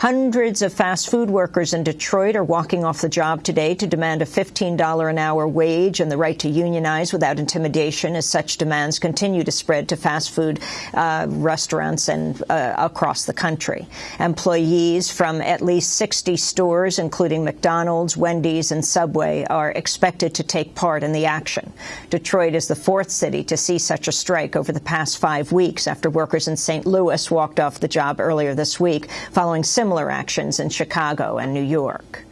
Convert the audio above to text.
Hundreds of fast food workers in Detroit are walking off the job today to demand a $15 an hour wage and the right to unionize without intimidation as such demands continue to spread to fast food uh, restaurants and uh, across the country. Employees from at least 60 stores, including McDonald's, Wendy's and Subway, are expected to take part in the action. Detroit is the fourth city to see such a strike over the past five weeks after workers in St. Louis walked off the job earlier this week following similar actions in Chicago and New York.